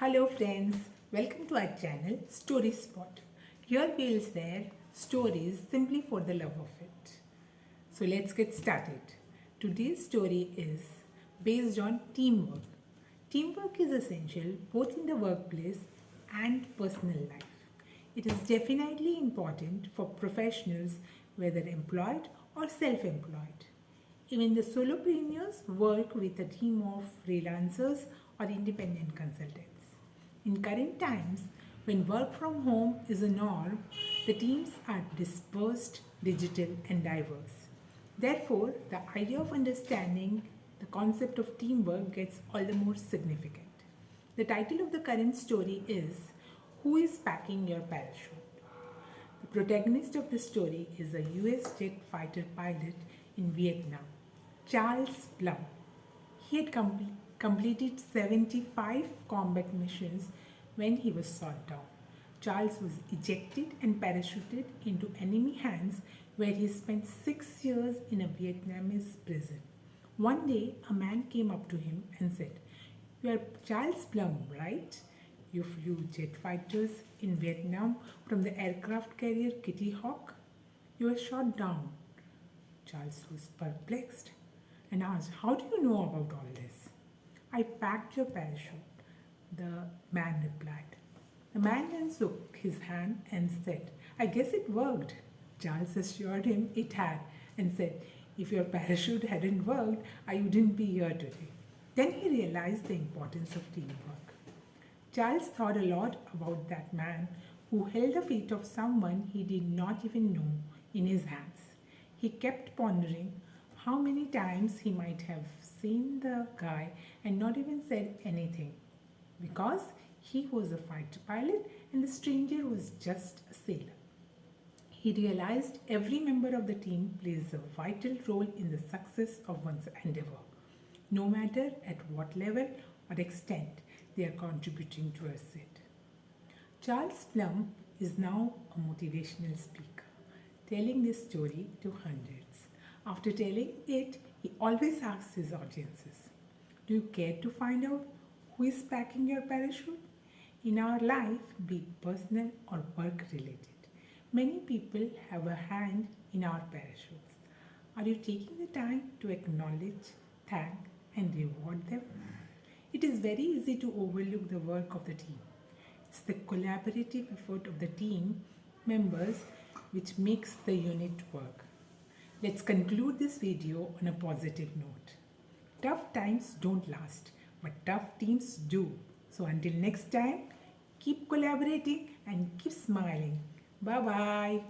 Hello friends, welcome to our channel Story Spot. Here we'll share stories simply for the love of it. So let's get started. Today's story is based on teamwork. Teamwork is essential both in the workplace and personal life. It is definitely important for professionals whether employed or self-employed. Even the solopreneurs work with a team of freelancers or independent consultants. In current times, when work from home is a norm, the teams are dispersed, digital, and diverse. Therefore, the idea of understanding the concept of teamwork gets all the more significant. The title of the current story is Who is Packing Your Parachute? The protagonist of the story is a US jet fighter pilot in Vietnam, Charles Plumb. He had com- completed 75 combat missions when he was shot down. Charles was ejected and parachuted into enemy hands where he spent six years in a Vietnamese prison. One day, a man came up to him and said, You are Charles Plumb, right? You flew jet fighters in Vietnam from the aircraft carrier Kitty Hawk. You were shot down. Charles was perplexed and asked, How do you know about all this? I packed your parachute, the man replied. The man then shook his hand and said, I guess it worked. Charles assured him it had and said, If your parachute hadn't worked, I wouldn't be here today. Then he realized the importance of teamwork. Charles thought a lot about that man who held the fate of someone he did not even know in his hands. He kept pondering how many times he might have seen the guy and not even said anything because he was a fighter pilot and the stranger was just a sailor. He realized every member of the team plays a vital role in the success of one's endeavor, no matter at what level or extent they are contributing towards it. Charles Plumb is now a motivational speaker, telling this story to hundreds. After telling it, he always asks his audiences, Do you care to find out who is packing your parachute? In our life, be it personal or work related, many people have a hand in our parachutes. Are you taking the time to acknowledge, thank, and reward them? It is very easy to overlook the work of the team. It's the collaborative effort of the team members which makes the unit work. Let's conclude this video on a positive note. Tough times don't last, but tough teams do. So until next time, keep collaborating and keep smiling. Bye bye.